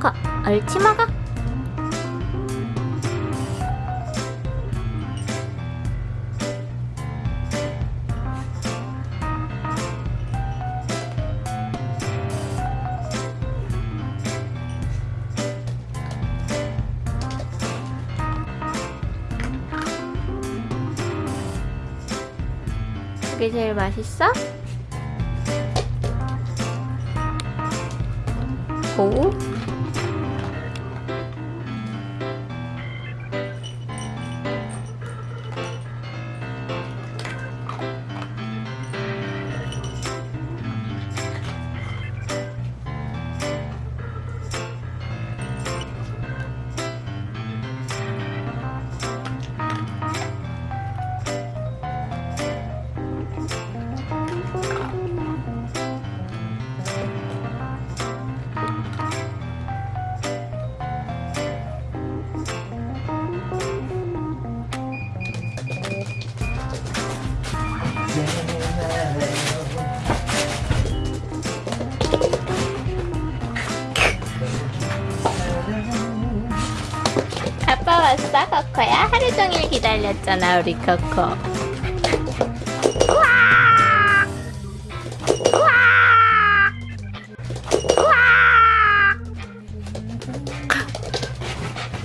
가, 얼치마가? 그게 제일 맛있어? 오? 왔어, 코코야? 하루 종일 기다렸잖아, 우리 코코. 우와! 우와! 우와!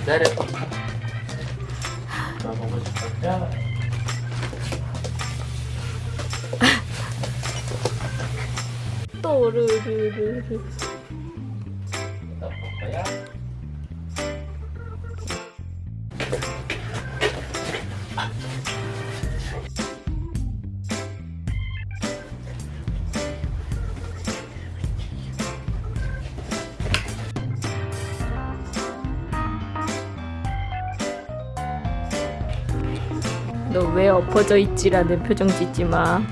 내려. 나? 또르르르르. 나 볼거야? 너 왜 엎어져 있지라는 표정 짓지 마.